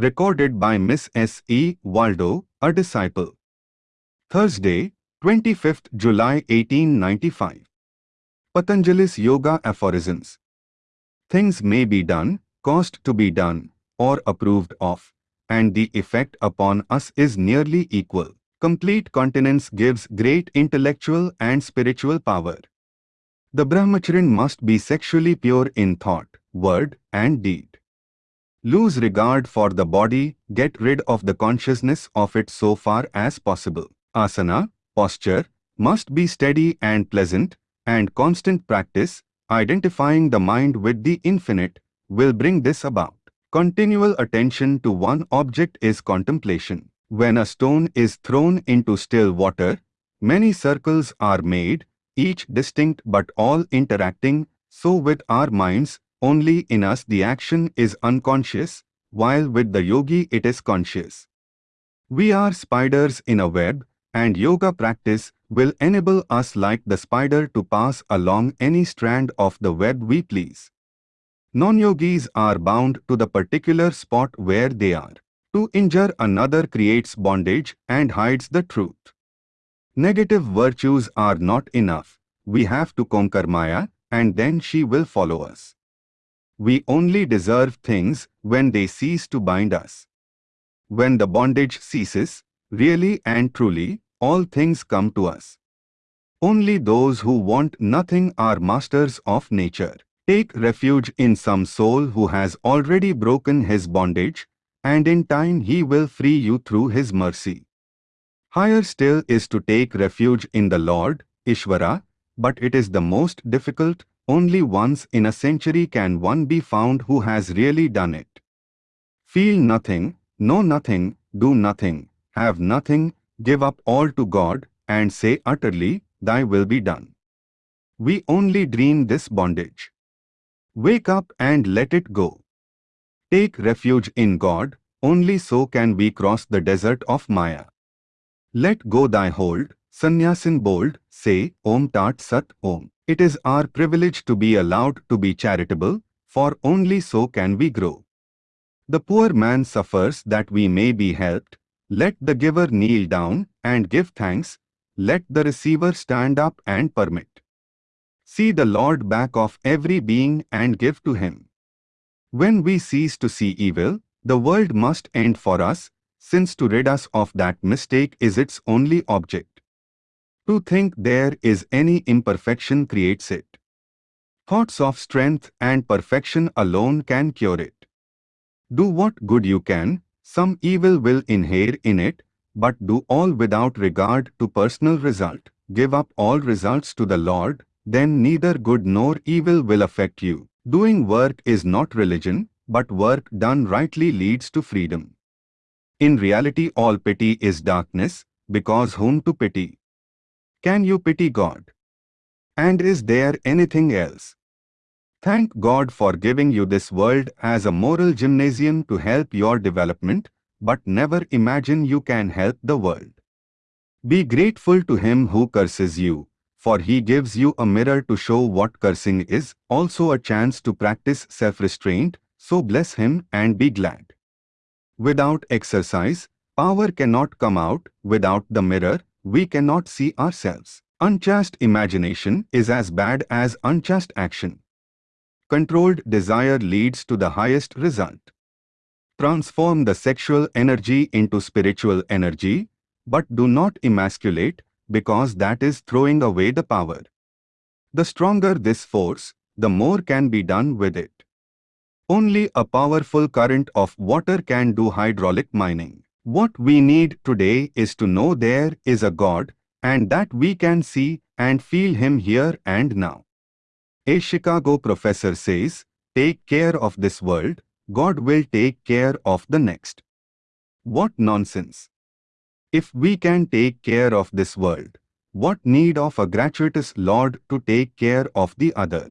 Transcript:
Recorded by Miss S. E. Waldo, a disciple. Thursday, 25th July 1895. Patanjali's Yoga Aphorisms. Things may be done, caused to be done, or approved of, and the effect upon us is nearly equal. Complete continence gives great intellectual and spiritual power. The brahmacharin must be sexually pure in thought, word, and deed. Lose regard for the body, get rid of the consciousness of it so far as possible. Asana, posture, must be steady and pleasant, and constant practice, identifying the mind with the infinite, will bring this about. Continual attention to one object is contemplation. When a stone is thrown into still water, many circles are made, each distinct but all interacting, so with our minds, only in us the action is unconscious, while with the yogi it is conscious. We are spiders in a web, and yoga practice will enable us like the spider to pass along any strand of the web we please. Non-yogis are bound to the particular spot where they are. To injure another creates bondage and hides the truth. Negative virtues are not enough. We have to conquer Maya and then she will follow us. We only deserve things when they cease to bind us. When the bondage ceases, really and truly, all things come to us. Only those who want nothing are masters of nature. Take refuge in some soul who has already broken his bondage, and in time he will free you through his mercy. Higher still is to take refuge in the Lord, Ishvara, but it is the most difficult, only once in a century can one be found who has really done it. Feel nothing, know nothing, do nothing, have nothing, give up all to God, and say utterly, Thy will be done. We only dream this bondage. Wake up and let it go. Take refuge in God, only so can we cross the desert of Maya. Let go thy hold, sannyasin bold, say Om Tat Sat Om. It is our privilege to be allowed to be charitable, for only so can we grow. The poor man suffers that we may be helped, let the giver kneel down and give thanks, let the receiver stand up and permit. See the Lord back of every being and give to him. When we cease to see evil, the world must end for us, since to rid us of that mistake is its only object. To think there is any imperfection creates it. Thoughts of strength and perfection alone can cure it. Do what good you can, some evil will inhere in it, but do all without regard to personal result. Give up all results to the Lord, then neither good nor evil will affect you. Doing work is not religion, but work done rightly leads to freedom. In reality all pity is darkness, because whom to pity? Can you pity God? And is there anything else? Thank God for giving you this world as a moral gymnasium to help your development, but never imagine you can help the world. Be grateful to him who curses you, for he gives you a mirror to show what cursing is, also a chance to practice self-restraint, so bless him and be glad. Without exercise, power cannot come out, without the mirror, we cannot see ourselves. Unchaste imagination is as bad as unchaste action. Controlled desire leads to the highest result. Transform the sexual energy into spiritual energy, but do not emasculate, because that is throwing away the power. The stronger this force, the more can be done with it. Only a powerful current of water can do hydraulic mining. What we need today is to know there is a God, and that we can see and feel Him here and now. A Chicago professor says, take care of this world, God will take care of the next. What nonsense! If we can take care of this world, what need of a gratuitous Lord to take care of the other?